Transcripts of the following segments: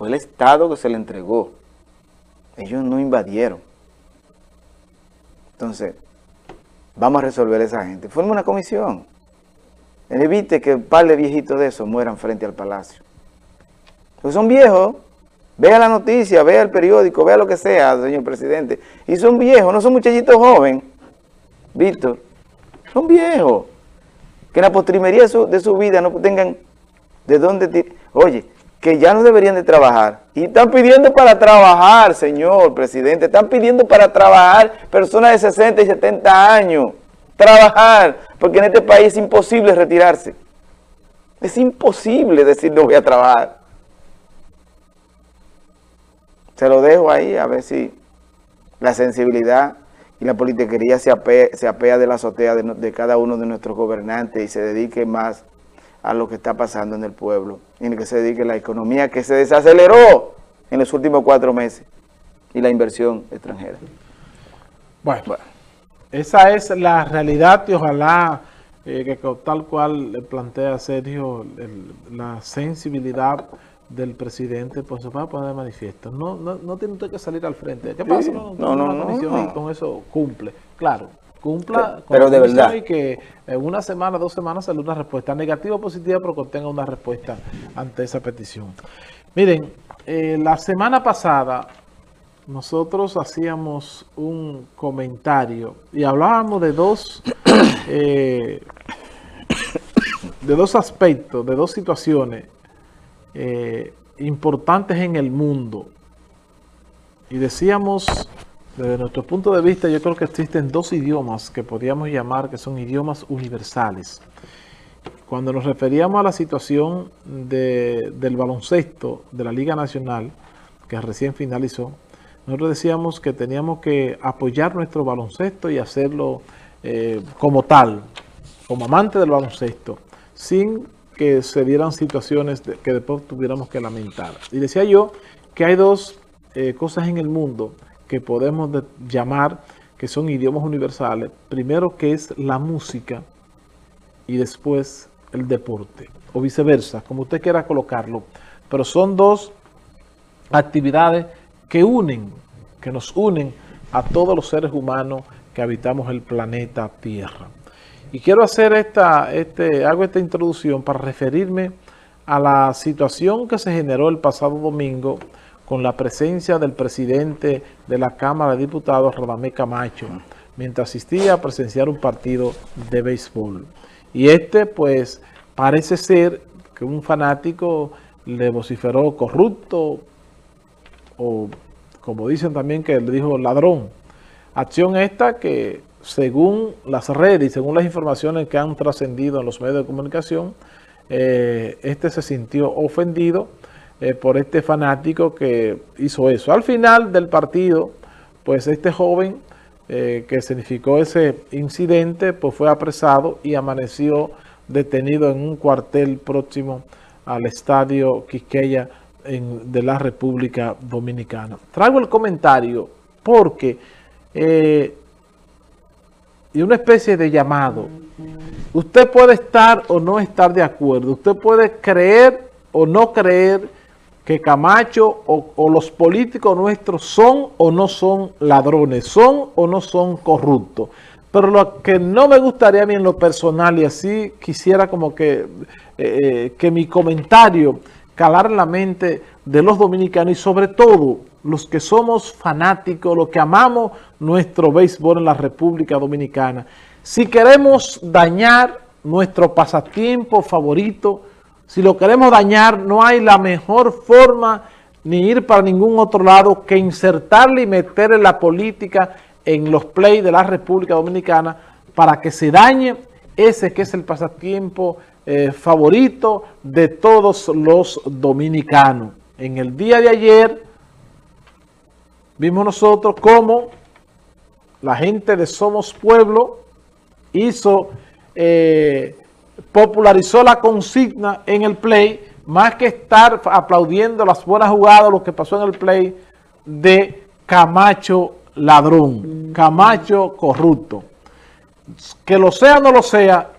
Fue el Estado que se le entregó. Ellos no invadieron. Entonces, vamos a resolver a esa gente. Forma una comisión. Evite que un par de viejitos de esos mueran frente al palacio. Porque son viejos. Vea la noticia, vea el periódico, vea lo que sea, señor presidente. Y son viejos, no son muchachitos jóvenes. Víctor, son viejos. Que en la postrimería de su, vida no tengan de dónde... Oye, que ya no deberían de trabajar. Y están pidiendo para trabajar, señor presidente. Están pidiendo para trabajar personas de 60 y 70 años. Trabajar, porque en este país es imposible retirarse. Es imposible decir no voy a trabajar. Se lo dejo ahí a ver si la sensibilidad y la politiquería se apea, de la azotea de, cada uno de nuestros gobernantes y se dedique más a lo que está pasando en el pueblo en el que se dedique la economía que se desaceleró en los últimos cuatro meses y la inversión extranjera. Bueno, esa es la realidad y ojalá eh, que tal cual le plantea Sergio la sensibilidad del presidente, pues se va a poner de manifiesto. No, no, no tiene usted que salir al frente. ¿Qué pasa? No, no, no, y con eso cumple. Claro, cumpla pero de verdad. y que en una semana, dos semanas sale una respuesta negativa o positiva, pero contenga una respuesta ante esa petición. Miren, eh, la semana pasada nosotros hacíamos un comentario y hablábamos de dos, eh, de dos aspectos, de dos situaciones eh, importantes en el mundo. Y decíamos, desde nuestro punto de vista, yo creo que existen dos idiomas que podríamos llamar que son idiomas universales. Cuando nos referíamos a la situación del baloncesto de la Liga Nacional, que recién finalizó, nosotros decíamos que teníamos que apoyar nuestro baloncesto y hacerlo eh, como tal, como amante del baloncesto, sin que se dieran situaciones que después tuviéramos que lamentar. Y decía yo que hay dos eh, cosas en el mundo que podemos llamar que son idiomas universales. Primero que es la música y después el deporte, o viceversa, como usted quiera colocarlo. Pero son dos actividades que unen, que nos unen a todos los seres humanos que habitamos el planeta Tierra. Y quiero hacer esta, este, hago esta introducción para referirme a la situación que se generó el pasado domingo con la presencia del presidente de la Cámara de Diputados, Radamé Camacho, mientras asistía a presenciar un partido de béisbol. Y este, pues, parece ser que un fanático le vociferó corrupto, o como dicen también que le dijo ladrón. Acción esta que según las redes y según las informaciones que han trascendido en los medios de comunicación, eh, este se sintió ofendido eh, por este fanático que hizo eso. Al final del partido, pues este joven eh, que significó ese incidente, pues fue apresado y amaneció detenido en un cuartel próximo al estadio Quisqueya de la República Dominicana. Traigo el comentario porque y una especie de llamado. Usted puede estar o no estar de acuerdo. Usted puede creer o no creer que Camacho o, los políticos nuestros son o no son ladrones, son o no son corruptos. Pero lo que no me gustaría a mí en lo personal, y así quisiera como que, eh, eh, que mi comentario calar la mente de los dominicanos y sobre todo los que somos fanáticos, los que amamos nuestro béisbol en la República Dominicana. Si queremos dañar nuestro pasatiempo favorito, si lo queremos dañar, no hay la mejor forma ni ir para ningún otro lado que insertarle y meterle la política en los play de la República Dominicana para que se dañe ese que es el pasatiempo eh, favorito de todos los dominicanos. En el día de ayer vimos nosotros cómo la gente de Somos Pueblo hizo, eh, popularizó la consigna en el play, más que estar aplaudiendo las buenas jugadas, lo que pasó en el play de Camacho ladrón, Camacho corrupto. Que lo sea o no lo sea,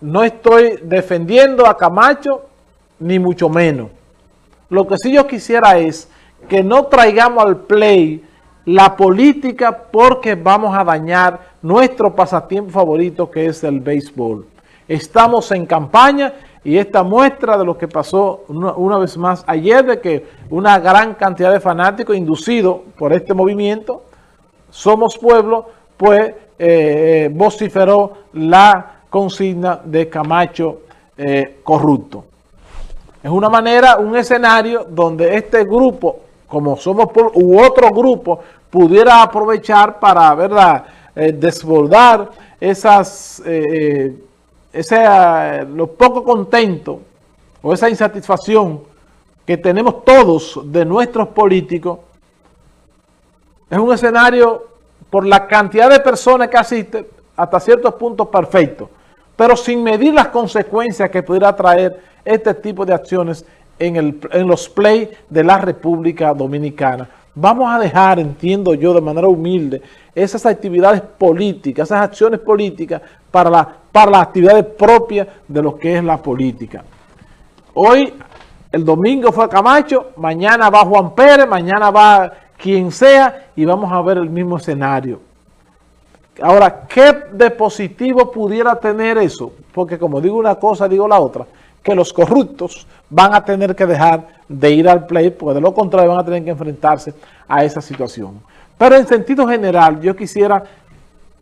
no estoy defendiendo a Camacho, ni mucho menos. Lo que sí yo quisiera es que no traigamos al play la política porque vamos a dañar nuestro pasatiempo favorito que es el béisbol. Estamos en campaña y esta muestra de lo que pasó una, vez más ayer de que una gran cantidad de fanáticos inducidos por este movimiento, Somos Pueblo, pues eh, eh, vociferó la consigna de Camacho eh, corrupto. Es una manera, un escenario donde este grupo, como Somos Pueblo, u otro grupo, pudiera aprovechar para, ¿verdad?, desbordar esas ese, eh, lo poco contento o esa insatisfacción que tenemos todos de nuestros políticos, es un escenario por la cantidad de personas que asisten hasta ciertos puntos perfectos, pero sin medir las consecuencias que pudiera traer este tipo de acciones en, el, en los play de la República Dominicana. Vamos a dejar, entiendo yo, de manera humilde, esas actividades políticas, esas acciones políticas para, la, para las actividades propias de lo que es la política. Hoy, el domingo fue Camacho, mañana va Juan Pérez, mañana va quien sea y vamos a ver el mismo escenario. Ahora, ¿qué de positivo pudiera tener eso? Porque como digo una cosa, digo la otra, que los corruptos van a tener que dejar de ir al play, porque de lo contrario van a tener que enfrentarse a esa situación. Pero en sentido general, yo quisiera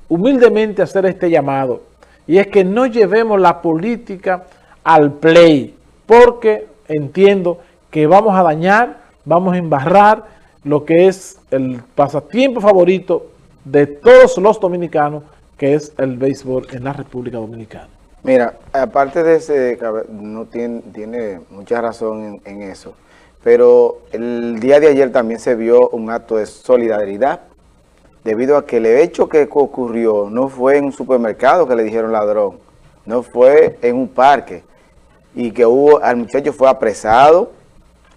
humildemente hacer este llamado, y es que no llevemos la política al play, porque entiendo que vamos a dañar, vamos a embarrar lo que es el pasatiempo favorito de todos los dominicanos, que es el béisbol en la República Dominicana. Mira, aparte de ese, no tiene, tiene mucha razón en, eso, pero el día de ayer también se vio un acto de solidaridad, debido a que el hecho que ocurrió no fue en un supermercado que le dijeron ladrón, no fue en un parque, y que hubo, al muchacho fue apresado,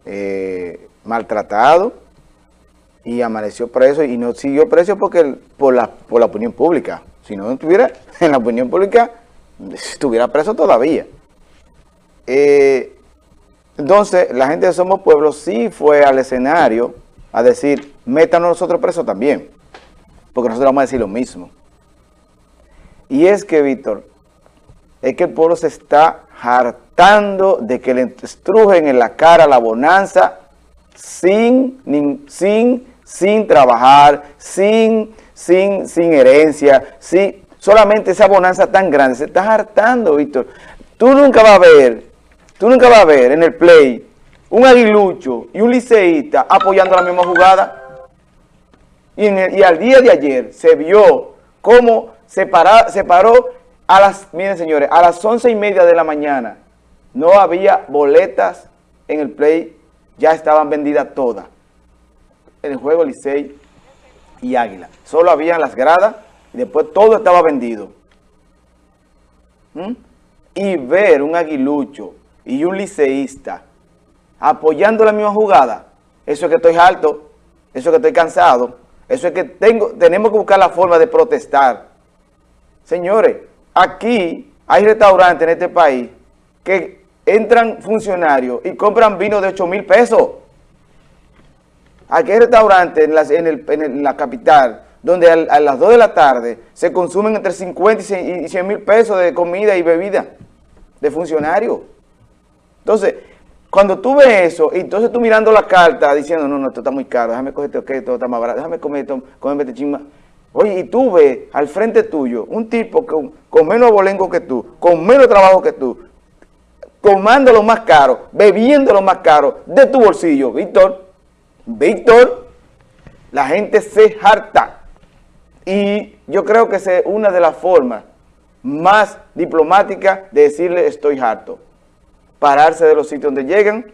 eh, maltratado, y amaneció preso, y no siguió preso porque por la, por la opinión pública, si no estuviera en la opinión pública estuviera preso todavía. Eh, entonces, la gente de Somos Pueblo sí fue al escenario a decir, métanos nosotros presos también, porque nosotros vamos a decir lo mismo. Y es que, Víctor, es que el pueblo se está hartando de que le estrujen en la cara la bonanza sin, sin, sin trabajar, sin, sin, sin herencia, sin, solamente esa bonanza tan grande. Se está hartando, Víctor. Tú nunca vas a ver, tú nunca vas a ver en el play un aguilucho y un liceísta apoyando la misma jugada. Y, al día de ayer se vio cómo se, se paró a las, miren señores, a las once y media de la mañana. No había boletas en el play, ya estaban vendidas todas. En el juego Licey y Águila. Solo habían las gradas y después todo estaba vendido. ¿Mm? Y ver un aguilucho y un liceísta apoyando la misma jugada, eso es que estoy alto, eso es que estoy cansado, eso es que tengo, tenemos que buscar la forma de protestar. Señores, aquí hay restaurantes en este país que entran funcionarios y compran vino de 8 mil pesos. Aquí hay restaurantes en en la capital donde a, las 2 de la tarde se consumen entre 50 y 100 mil pesos de comida y bebida de funcionarios. Entonces, cuando tú ves eso, y entonces tú mirando la carta diciendo, no, no, esto está muy caro, déjame coger esto, esto está más barato, déjame comer esto, comer este chisma. Oye, y tú ves al frente tuyo un tipo con, con menos abolengo que tú, con menos trabajo que tú, comando lo más caro, bebiendo lo más caro de tu bolsillo, Víctor, Víctor, la gente se harta. Y yo creo que es una de las formas más diplomáticas de decirle estoy harto. Pararse de los sitios donde llegan,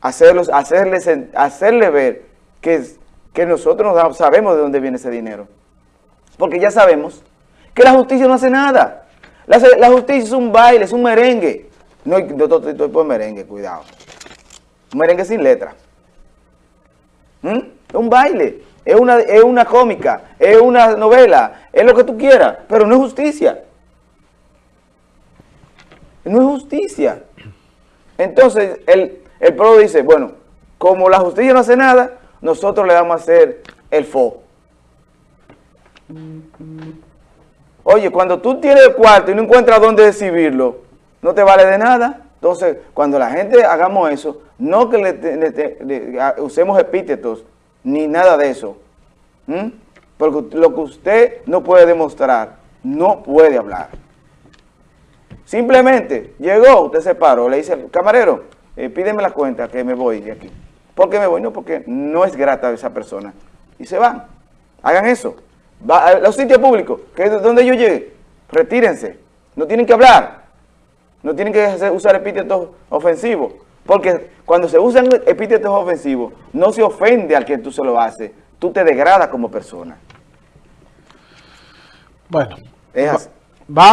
hacerlos, hacerles, hacerle ver que, que nosotros no sabemos de dónde viene ese dinero. Porque ya sabemos que la justicia no hace nada. La, justicia es un baile, es un merengue. No, estoy por merengue, cuidado. Un merengue sin letra. ¿Mm? Un baile es una, es una cómica, es una novela, es lo que tú quieras, pero no es justicia. No es justicia. Entonces, el, el pueblo dice, bueno, como la justicia no hace nada, nosotros le vamos a hacer el fo. Oye, cuando tú tienes el cuarto y no encuentras dónde exhibirlo, no te vale de nada. Entonces, cuando la gente hagamos eso, no que usemos epítetos ni nada de eso. Porque lo que usted no puede demostrar, no puede hablar. Simplemente llegó, usted se paró, le dice, camarero, eh, pídeme la cuenta que me voy de aquí. ¿Por qué me voy? No, porque no es grata esa persona. Y se van. Hagan eso. Va a los sitios públicos, que es donde yo llegue, retírense. No tienen que hablar. No tienen que usar epítetos ofensivos. Porque cuando se usan epítetos ofensivos, no se ofende al que tú se lo haces. Tú te degradas como persona. Bueno. Es así. Vamos.